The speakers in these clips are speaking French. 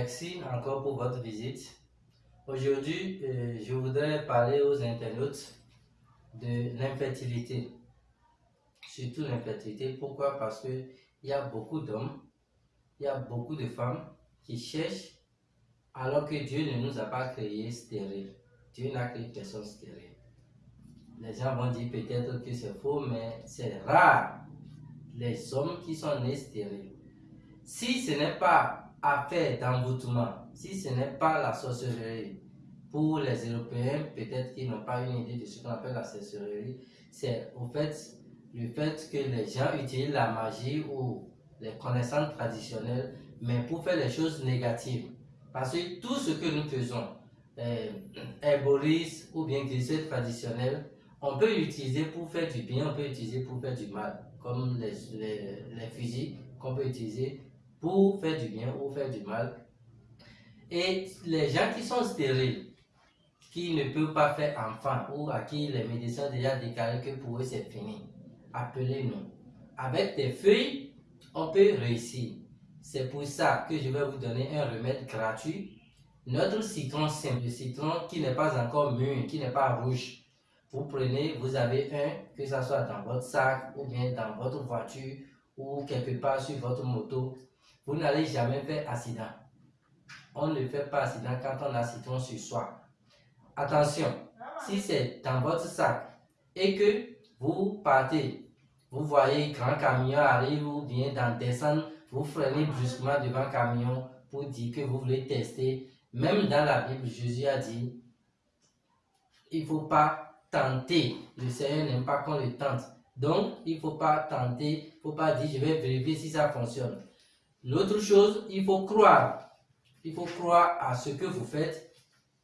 Merci encore pour votre visite. Aujourd'hui, euh, je voudrais parler aux internautes de l'infertilité. Surtout l'infertilité. Pourquoi? Parce qu'il y a beaucoup d'hommes, il y a beaucoup de femmes qui cherchent alors que Dieu ne nous a pas créés stériles. Dieu n'a créé personne stérile. Les gens vont dire peut-être que c'est faux, mais c'est rare les hommes qui sont nés stériles. Si ce n'est pas affaire d'envoûtement, si ce n'est pas la sorcellerie, pour les Européens, peut-être qu'ils n'ont pas une idée de ce qu'on appelle la sorcellerie, c'est au fait le fait que les gens utilisent la magie ou les connaissances traditionnelles, mais pour faire les choses négatives. Parce que tout ce que nous faisons, herboriste ou bien glycée traditionnel, on peut l'utiliser pour faire du bien, on peut l'utiliser pour faire du mal, comme les, les, les fusils qu'on peut utiliser pour faire du bien ou faire du mal. Et les gens qui sont stériles, qui ne peuvent pas faire enfant ou à qui les médecins ont déjà déclaré que pour eux c'est fini, appelez-nous. Avec des feuilles, on peut réussir. C'est pour ça que je vais vous donner un remède gratuit. Notre citron simple, le citron qui n'est pas encore mûr, qui n'est pas rouge. Vous prenez, vous avez un, que ce soit dans votre sac ou bien dans votre voiture ou quelque part sur votre moto. Vous n'allez jamais faire accident. On ne fait pas accident quand on a citron sur soi. Attention, si c'est dans votre sac et que vous partez, vous voyez grand camion arrive ou bien dans descendre, vous freinez brusquement devant camion pour dire que vous voulez tester. Même dans la Bible, Jésus a dit, il ne faut pas tenter. Le Seigneur n'aime pas qu'on le tente. Donc, il ne faut pas tenter, il ne faut pas dire, je vais vérifier si ça fonctionne. L'autre chose, il faut croire. Il faut croire à ce que vous faites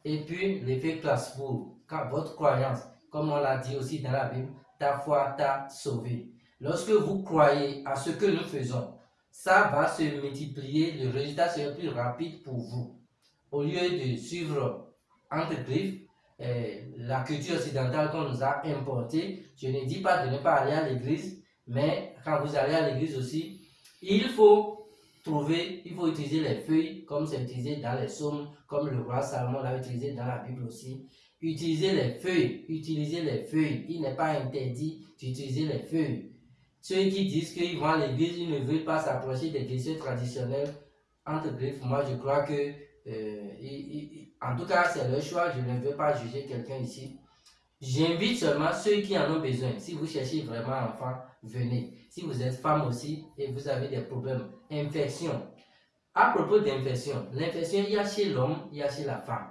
et puis l'effet place vous. Quand votre croyance, comme on l'a dit aussi dans la Bible, ta foi t'a sauvé. Lorsque vous croyez à ce que nous faisons, ça va se multiplier, le résultat sera plus rapide pour vous. Au lieu de suivre entre griffes eh, la culture occidentale qu'on nous a importée, je ne dis pas de ne pas aller à l'église, mais quand vous allez à l'église aussi, il faut trouver, il faut utiliser les feuilles comme c'est utilisé dans les psaumes, comme le roi Salomon l'a utilisé dans la Bible aussi. Utilisez les feuilles, utilisez les feuilles. Il n'est pas interdit d'utiliser les feuilles. Ceux qui disent qu'ils vont à l'église, ils ne veulent pas s'approcher des églises traditionnelles, entre griffes, moi je crois que, euh, en tout cas c'est leur choix, je ne veux pas juger quelqu'un ici. J'invite seulement ceux qui en ont besoin. Si vous cherchez vraiment un enfant, venez. Si vous êtes femme aussi et vous avez des problèmes, infection. À propos d'infection, l'infection, il y a chez l'homme, il y a chez la femme.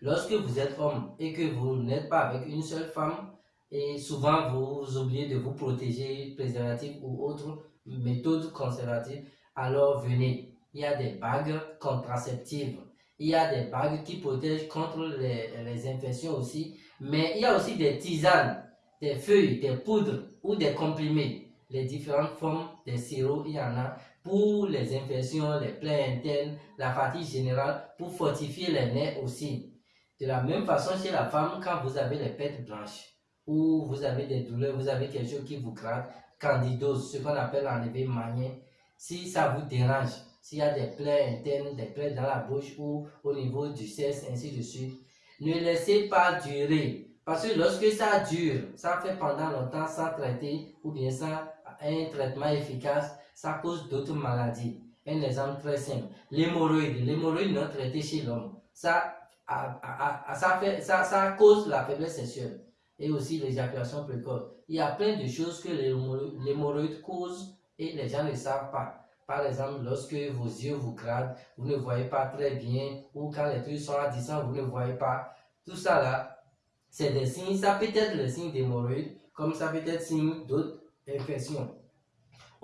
Lorsque vous êtes homme et que vous n'êtes pas avec une seule femme, et souvent vous oubliez de vous protéger, préservatifs ou autres méthodes conservatives, alors venez. Il y a des bagues contraceptives. Il y a des bagues qui protègent contre les, les infections aussi. Mais il y a aussi des tisanes, des feuilles, des poudres ou des comprimés. Les différentes formes des sirops, il y en a pour les infections, les plaies internes, la fatigue générale, pour fortifier les nerfs aussi. De la même façon chez la femme, quand vous avez les pètes blanches, ou vous avez des douleurs, vous avez quelque chose qui vous gratte, candidose, ce qu'on appelle en éveil manien, si ça vous dérange, s'il y a des plaies internes, des plaies dans la bouche ou au niveau du sexe, ainsi de suite, ne laissez pas durer. Parce que lorsque ça dure, ça fait pendant longtemps sans traiter ou bien sans un traitement efficace, ça cause d'autres maladies. Un exemple très simple, l'hémorroïde. L'hémorroïde non traité chez l'homme, ça, ça, ça, ça cause la faiblesse sexuelle et aussi l'éjaculation précoce. Il y a plein de choses que l'hémorroïde cause et les gens ne savent pas. Par exemple, lorsque vos yeux vous grattent, vous ne voyez pas très bien, ou quand les trucs sont à distance, vous ne voyez pas. Tout ça là, c'est des signes, ça peut être le signe d'hémorroïde, comme ça peut être signe d'autres infections.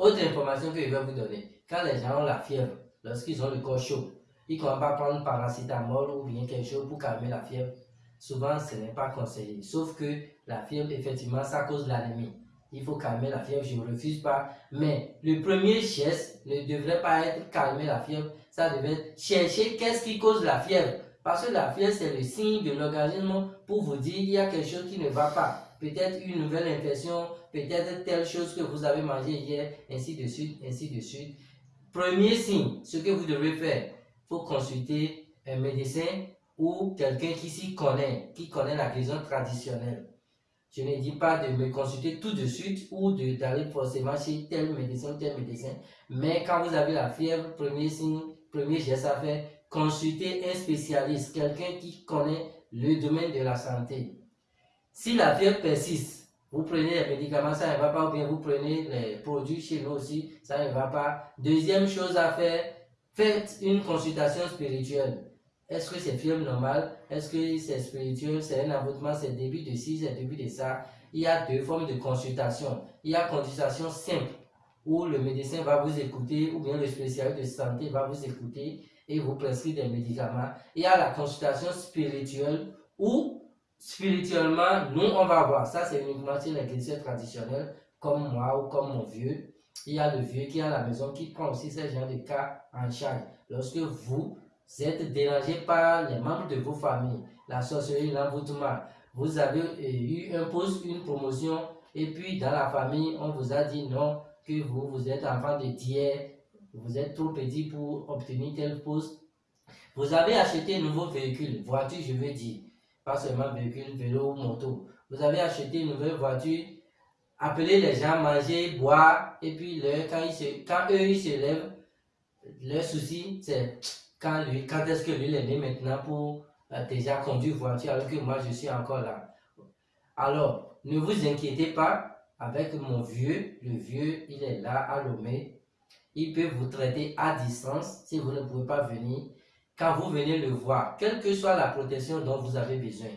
Autre information que je vais vous donner, quand les gens ont la fièvre, lorsqu'ils ont le corps chaud, ils ne vont pas prendre paracétamol ou bien quelque chose pour calmer la fièvre. Souvent, ce n'est pas conseillé. Sauf que la fièvre, effectivement, ça cause l'anémie il faut calmer la fièvre, je ne refuse pas. Mais le premier geste ne devrait pas être calmer la fièvre, ça devrait être chercher qu'est-ce qui cause la fièvre. Parce que la fièvre, c'est le signe de l'organisme pour vous dire qu'il y a quelque chose qui ne va pas. Peut-être une nouvelle infection, peut-être telle chose que vous avez mangé hier, ainsi de suite, ainsi de suite. Premier signe, ce que vous devez faire, faut consulter un médecin ou quelqu'un qui s'y connaît, qui connaît la guérison traditionnelle. Je ne dis pas de me consulter tout de suite ou d'aller forcément chez tel médecin, tel médecin. Mais quand vous avez la fièvre, premier signe, premier geste à faire, consultez un spécialiste, quelqu'un qui connaît le domaine de la santé. Si la fièvre persiste, vous prenez les médicaments, ça ne va pas, ou bien vous prenez les produits chez nous aussi, ça ne va pas. Deuxième chose à faire, faites une consultation spirituelle. Est-ce que c'est fièvre normale Est-ce que c'est spirituel C'est un avortement C'est début de ci, c'est début de ça Il y a deux formes de consultation. Il y a consultation simple, où le médecin va vous écouter, ou bien le spécialiste de santé va vous écouter et vous prescrire des médicaments. Il y a la consultation spirituelle, où spirituellement, nous, on va voir. Ça, c'est uniquement chez les chrétiens comme moi ou comme mon vieux. Il y a le vieux qui est à la maison qui prend aussi ce genre de cas en charge. Lorsque vous, êtes dérangé par les membres de vos familles, la sorcellerie, l'envoûtement. Vous avez euh, eu un poste, une promotion, et puis dans la famille, on vous a dit non, que vous, vous êtes enfant de tiers, vous êtes trop petit pour obtenir tel poste. Vous avez acheté un nouveau véhicule, voiture je veux dire, pas seulement véhicule, vélo ou moto. Vous avez acheté une nouvelle voiture, appelez les gens manger, boire, et puis quand, ils quand eux ils se lèvent, leur souci c'est quand, lui, quand est-ce que lui est né maintenant pour euh, déjà conduire voiture alors que moi je suis encore là. Alors, ne vous inquiétez pas avec mon vieux. Le vieux, il est là à Lomé. Il peut vous traiter à distance si vous ne pouvez pas venir. Quand vous venez le voir, quelle que soit la protection dont vous avez besoin,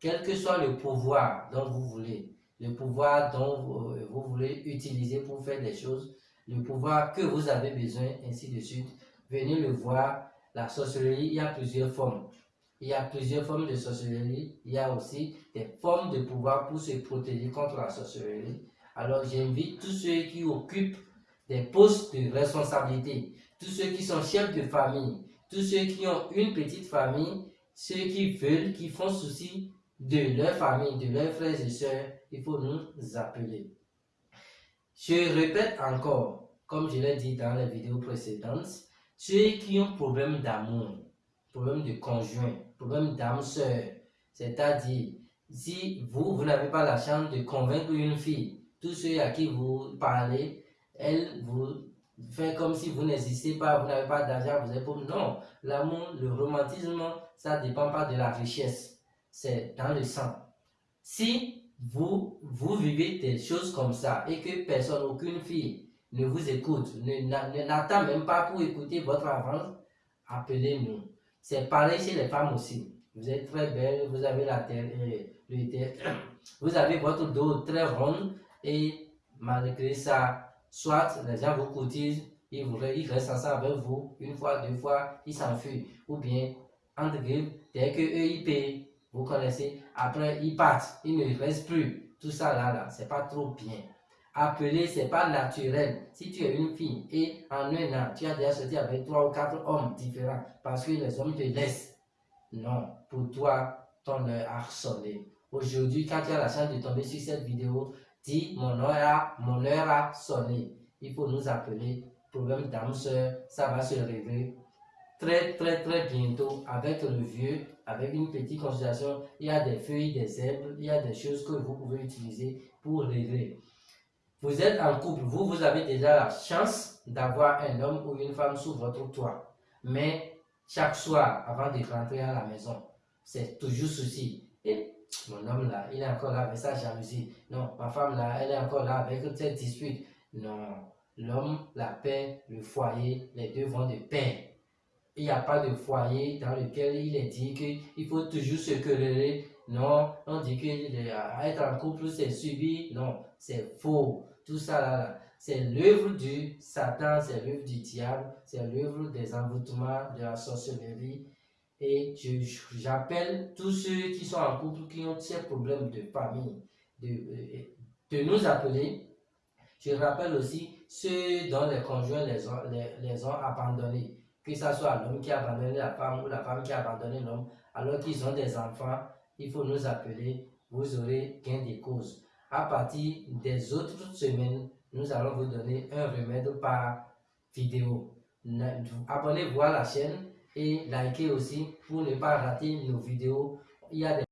quel que soit le pouvoir dont vous voulez, le pouvoir dont vous, euh, vous voulez utiliser pour faire des choses, le pouvoir que vous avez besoin, ainsi de suite, venez le voir la sorcellerie, il y a plusieurs formes. Il y a plusieurs formes de sorcellerie. Il y a aussi des formes de pouvoir pour se protéger contre la sorcellerie. Alors j'invite tous ceux qui occupent des postes de responsabilité, tous ceux qui sont chefs de famille, tous ceux qui ont une petite famille, ceux qui veulent, qui font souci de leur famille, de leurs frères et sœurs, il faut nous appeler. Je répète encore, comme je l'ai dit dans les vidéos précédentes, ceux qui ont problème d'amour, problème de conjoint, problème d'âme sœur, c'est-à-dire, si vous, vous n'avez pas la chance de convaincre une fille, tous ceux à qui vous parlez, elle vous fait comme si vous n'existez pas, vous n'avez pas d'argent, vous êtes pauvre. Non, l'amour, le romantisme, ça ne dépend pas de la richesse, c'est dans le sang. Si vous, vous vivez des choses comme ça et que personne, aucune fille ne vous écoute, n'attend même pas pour écouter votre avance, appelez-nous. C'est pareil chez les femmes aussi. Vous êtes très belle, vous avez la tête, euh, vous avez votre dos très rond et malgré ça, soit les gens vous cotisent, ils, vous, restent ensemble avec vous, une fois, deux fois, ils s'enfuient. Ou bien, entre guillemets, dès que eux ils payent, vous connaissez, après ils partent, ils ne restent plus. Tout ça là, là, c'est pas trop bien. Appeler, c'est pas naturel. Si tu es une fille et en un an, tu as déjà sorti avec trois ou quatre hommes différents parce que les hommes te laissent. Non, pour toi, ton a sonné. Aujourd'hui, quand tu as la chance de tomber sur cette vidéo, dis mon heure a, mon heure a sonné. Il faut nous appeler. Problème d'âme sœur, ça va se régler très très très bientôt avec le vieux, avec une petite consultation. Il y a des feuilles, des herbes, il y a des choses que vous pouvez utiliser pour régler. Vous êtes en couple, vous, vous avez déjà la chance d'avoir un homme ou une femme sous votre toit. Mais chaque soir, avant de rentrer à la maison, c'est toujours ceci. Et mon homme là, il est encore là avec sa jalousie. Non, ma femme là, elle est encore là avec cette dispute. Non, l'homme, la paix, le foyer, les deux vont de paix. Il n'y a pas de foyer dans lequel il est dit qu'il faut toujours se quereller. Non, on dit qu'être en couple, c'est subir. Non, c'est faux. Tout ça là, c'est l'œuvre du Satan, c'est l'œuvre du diable, c'est l'œuvre des envoûtements, de la sorcellerie. Et j'appelle tous ceux qui sont en couple, qui ont ces problèmes de famille, de, de nous appeler. Je rappelle aussi ceux dont les conjoints les ont, les, ont abandonnés, que ce soit l'homme qui a abandonné la femme ou la femme qui a abandonné l'homme, alors qu'ils ont des enfants, il faut nous appeler, vous aurez gain de cause à partir des autres semaines, nous allons vous donner un remède par vidéo. Abonnez-vous à la chaîne et likez aussi pour ne pas rater nos vidéos. Il y a des